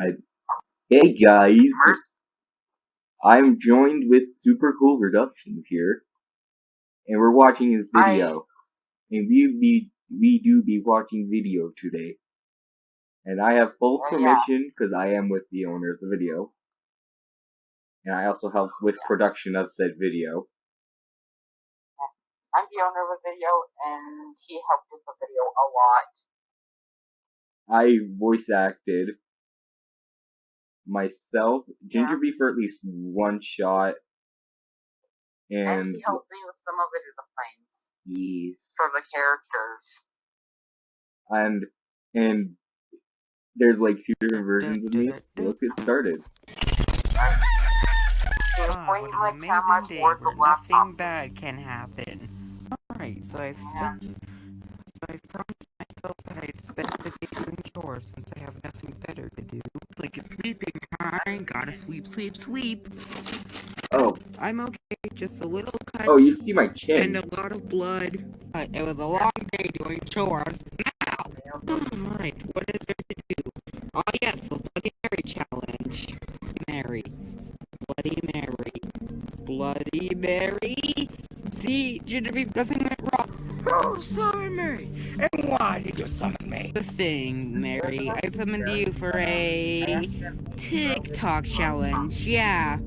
I, hey guys, I'm joined with Super Cool Productions here, and we're watching his video. And we be we do be watching video today, and I have full Oh, permission because I am with the owner of the video, and I also help with production of said video. I'm the owner of the video, and he helped with the video a lot. I voice acted myself, Ginger Yeah. Bee for at least one shot, And, and he helped me with some of it as a planes yes. for the characters. and and there's like two different versions of me. Let's get started. He was Ah, what an amazing day where nothing bad can happen. Alright, so I've Yeah. spent so I've promised myself that I'd spend the day doing chores since I have nothing better to do. Like it's sleeping time, gotta sweep, sweep, sweep. Oh, I'm okay, just a little cut oh, you see my chin. and a lot of blood. But it was a long day doing chores. Now! Oh Alright, what is there to do? Oh yes, the Bloody Mary challenge. Mary. Bloody Mary. Bloody Mary? See, Genevieve, nothing went wrong. Oh, sorry, Mary. And why did you summon me? The thing, Mary. I summoned you for a TikTok challenge. Yeah.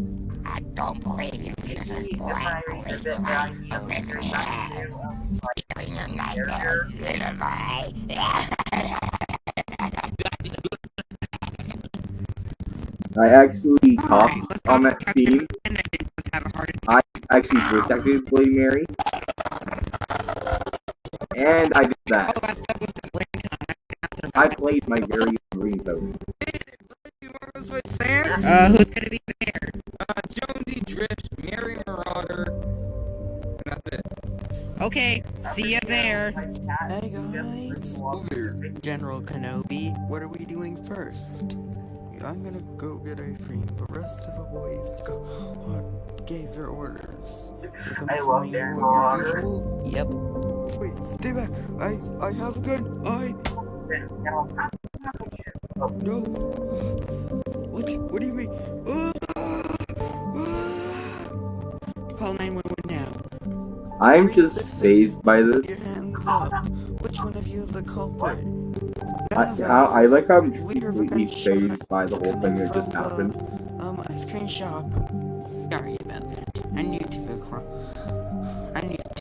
I don't believe you, Jesus boy. I believe you, right? You live your head. Stealing your nightmares, little boy. I actually talked let's on that back scene. And I didn't just have a heart attack. I actually voice acted Bloody Mary, and I did Oh, that. that's Douglas Atlanta. I played my very own ringtone. You want to switch sands? Uh, who's gonna be there? Uh, Jonesy Drift, Mary Marauder. And that's it. Okay, see ya there. Hey guys, General Kenobi, what are we doing first? I'm gonna go get ice cream. The rest of the boys gave their orders. I'm love assuming their you want your order. usual? Yep. Wait, stay back. I I have a gun. I no. What? What do you mean? Ah! Ah! Call 911 now. I'm Freeze just phased by this. Put your hands up. Which one of you is the culprit? I. I, I like how I'm completely phased by the whole thing that just from the, happened. Um, ice cream shop. Sorry about that. I'm new to the cro- I'm new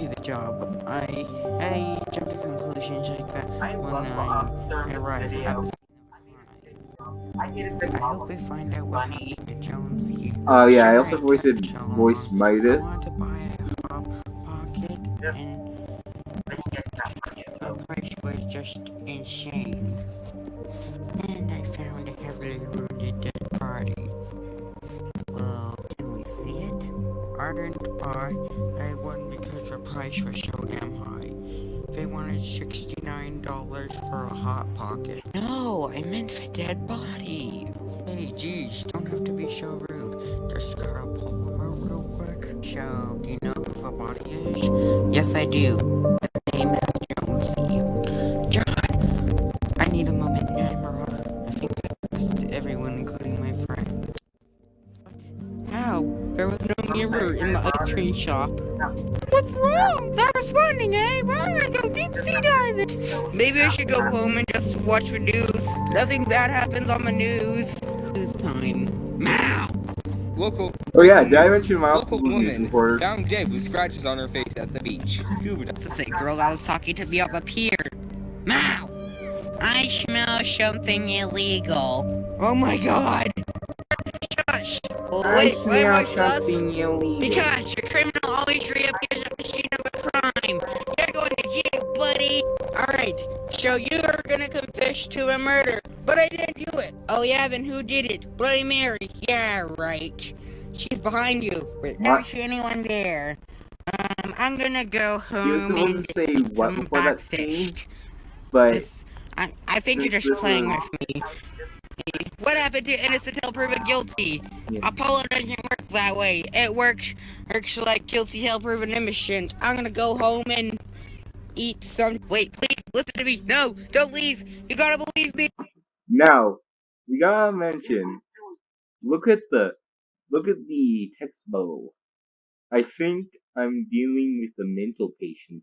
to the job. I I jumped to conclusions like that I when love the I officer arrived at the I needed the I hope we find out what happened to Jonesy. Oh yeah, I also I voiced kept so long. voice I Midas. to buy a hot pocket Yep. and I didn't get that money. the price was just insane. And I found a heavily I didn't buy. I won because the price was so damn high. They wanted $69 for a hot pocket. No, I meant for dead body. Hey, geez, don't have to be so rude. Just gotta pull them out real quick. So, do you know who the body is? Yes, I do. Shop. What's wrong? Not responding, eh? Well, I'm gonna go deep sea diving. Maybe I should go home and just watch the news. Nothing bad happens on the news. This time. Meow. Local Oh yeah, did I mention my local news woman reporter? found dead with scratches on her face at the beach. Scuba That's this a girl that was talking to me up up here? Meow. I smell something illegal. Oh my god. Shush. Wait, why am I sus? illegal. Because a criminal always reappears at the scene of a crime. You're going to jail, buddy. Alright, so you are gonna confess to a murder. But I didn't do it. Oh yeah, then who did it? Bloody Mary. Yeah, right. She's behind you. But don't What? see anyone there. Um, I'm gonna go home supposed and to say eat what some before that scene, breakfast. but I, I think you're just playing with me. What happened to innocent till proven guilty? Yeah. Apollo doesn't work that way. It works works like guilty till proven innocent. I'm gonna go home and eat some. Wait, please listen to me. No, don't leave. You gotta believe me. no. we gotta mention. Look at the look at the text bubble. I think I'm dealing with a mental patient.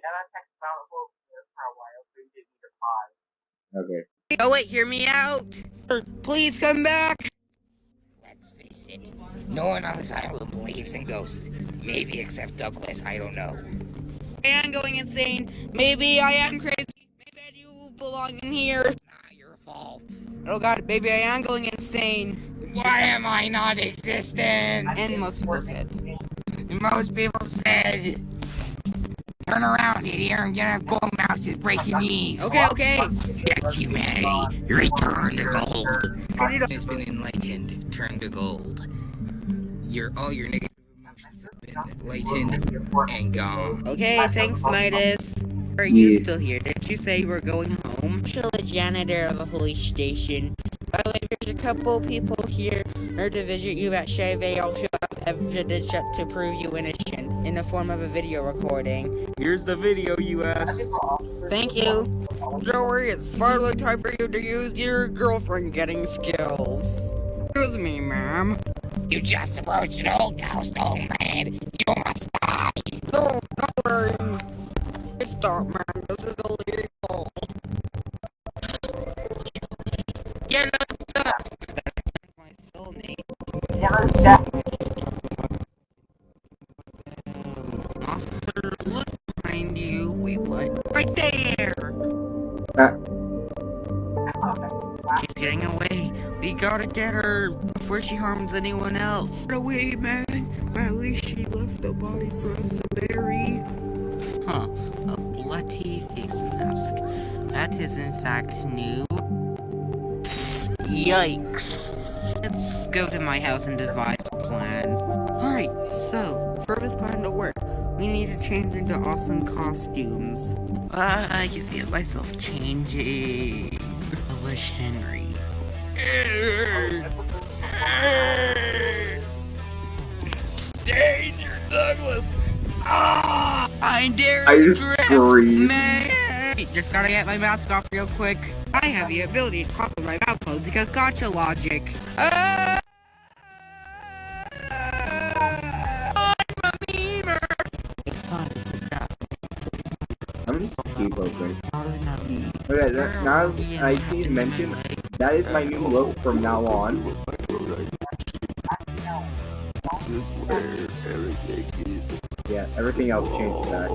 Yeah, that text about will there for a while, so you didn't need to pause. Okay. Oh wait, hear me out! Please come back! Let's face it, no one on this island believes in ghosts. Maybe except Douglas, I don't know. I am going insane. Maybe I am crazy. Maybe I do belong in here. It's not your fault. Oh god, maybe I am going insane. Why am I not existent? And most people said. Most people said, turn around, idiot, I'm gonna have gold mouses break your knees. Okay, okay. Yes, humanity, return to gold. It's been enlightened, turn to gold. Your all your negative emotions have been enlightened and gone. Okay, thanks, Midas. Are you Yes. still here? Did you say you were going home? I'm still a janitor of a police station. By the way, there's a couple people here here to visit you at Chevy. I'll show up evidence to prove you innocent in the form of a video recording. Here's the video you asked. Thank you. Joey, it's finally time for you to use your girlfriend getting skills. Excuse me, ma'am. You just approached an old ghost, old man. You must die. Oh, no, don't worry. Stop, man. This She's getting away. We gotta get her before she harms anyone else. Get away, man. At least she left a body for us to bury. Huh. A bloody face mask. That is in fact new. Yikes. Let's go to my house and devise a plan. Alright, so, for this plan to work, we need to change into awesome costumes. Uh, I can feel myself changing. I wish Henry. Danger, Douglas. Ah! I dare I you, just screamed. man! Just gotta get my mask off real quick. I have the ability to talk with my mouth closed because gotcha logic. Ah! Now I just need to mention that is my new look from now on. Yeah, everything else changed to that.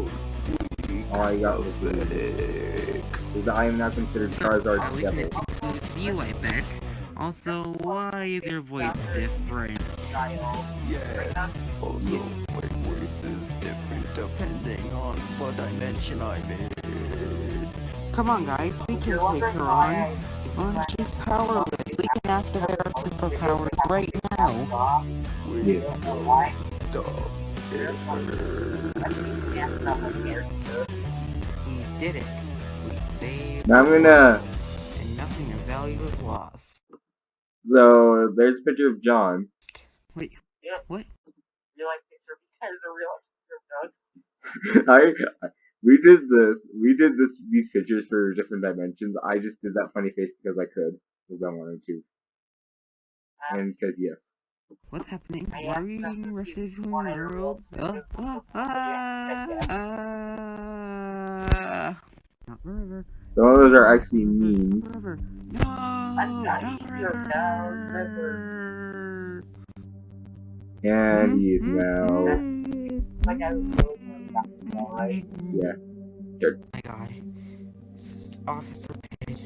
All I got was the is that I am now considered Charizard Are the we devil. connected with you, I bet. Also, why is your voice different? Yes. Also, my voice is different depending on what dimension I'm in. Come on, guys, we can take her on. Well, she's powerless. We can activate our superpowers right now. We Yes. stop We did it. We saved, Now I'm gonna. and nothing of value was lost. So there's a picture of John. Wait, Yeah. what? real life picture because the real picture of Doug. I we did this. We did this these pictures for different dimensions. I just did that funny face because I could, because I wanted to, Um, and because yes. What's happening? I Why are asked you them getting rushes from the world? real- Ah. Not forever. Some of those are actually memes. Forever. No, not not sure, no, forever. And he is now. Like I was really doing back in the day, right? Yeah. Oh my god. This is Officer Page,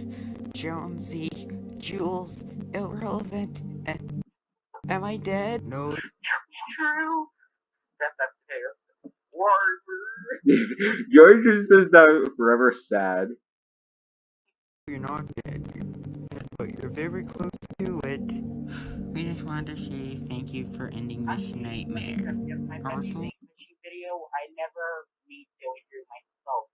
Jonesy, Jules, irrelevant, and am I dead? No. True. That's that potato. Warrior. George just says that forever sad. You're not dead, but you're very close to it. We just wanted to say thank you for ending this nightmare. My Also- Finding Machine video, I never meet Joey through myself.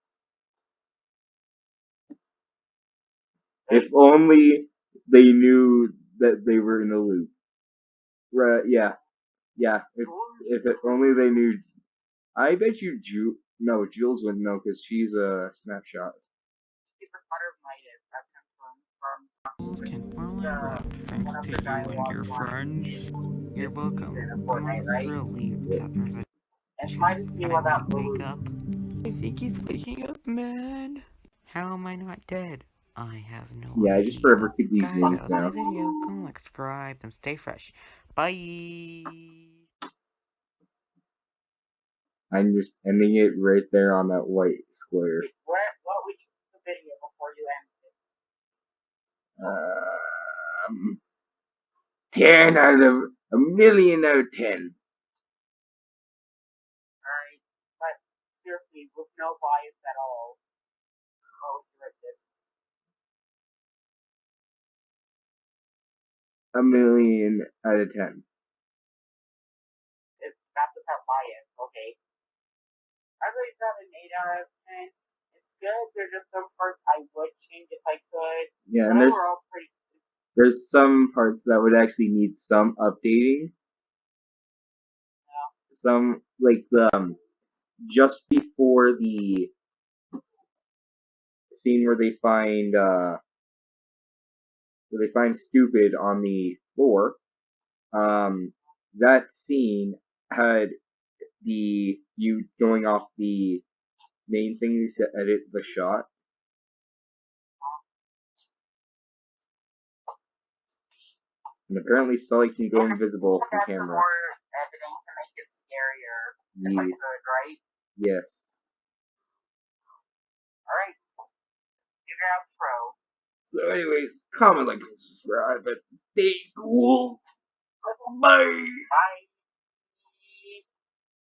If only they knew that they were in the loop. Right? Yeah. Yeah. If if it, only they knew. I bet you Ju. No, Jules wouldn't know because she's a snapshot. She's a part of Midas. That comes from from Can finally uh, rest thanks one to you and your friends. You're welcome. I'm Fortnite, right? relieved that there's a and try to see that I what that wake up. I think he's waking up, man. How am I not dead? I have no Yeah, I just forever keep these Guys, moves that was my now. video. Go like, subscribe, and stay fresh. Bye. I'm just ending it right there on that white square. Where, what would you do the video before you end it? Um, 10 out of a million out of 10. Alright, but seriously, with no bias at all, you rate? A million out of 10. If that's without bias, okay. I rate that an 8 out of 10. It's good, there's just some parts I would change if I could, Yeah, and there's there's some parts that would actually need some updating. Some like the um, just before the scene where they find uh where they find stupid on the floor. Um, that scene had the you going off the main thing to edit the shot. And apparently Sully can go invisible from camera. more editing to make it scarier, if I Yes. could, right? Yes. Alright. Do your outro. So anyways, comment, like, and subscribe, and stay cool. Bye! Bye.